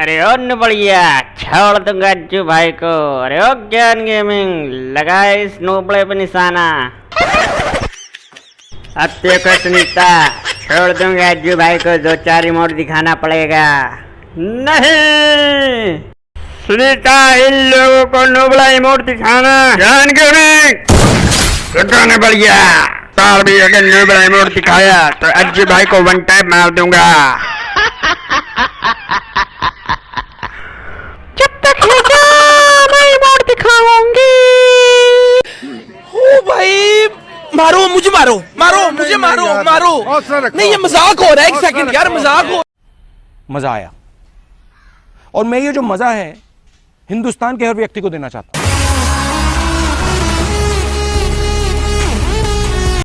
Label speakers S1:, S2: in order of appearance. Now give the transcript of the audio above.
S1: अरे ओ बढ़िया छोड़ दूँगा अज्जू भाई को। अरे ओ ज्ञान गेमिंग लगा इस नोबड़े पे निशाना। अब देखो सुनीता छोड़ दूँगा अज्जू भाई को दो चार रिमोट दिखाना पड़ेगा। नहीं! सुनीता इन लोगों को नोबड़ा रिमोट दिखाना। ज्ञान गेमिंग! बढ़िया साल भी अगर नोबड़ा रिमोट दिखाया तो अज्जू भाई को वन टाइम मार दूँगा जब तक है क्या मैं रिमोट दिखाऊँगी
S2: ओ भाई मारो मुझे मारो मारो मुझे मारो मारो। नहीं ये मज़ाक हो रहा है एक सेकंड यार मज़ाक हो मज़ा आया। और मैं ये जो मज़ा है हिंदुस्तान के हर व्यक्ति को देना चाहता हूँ।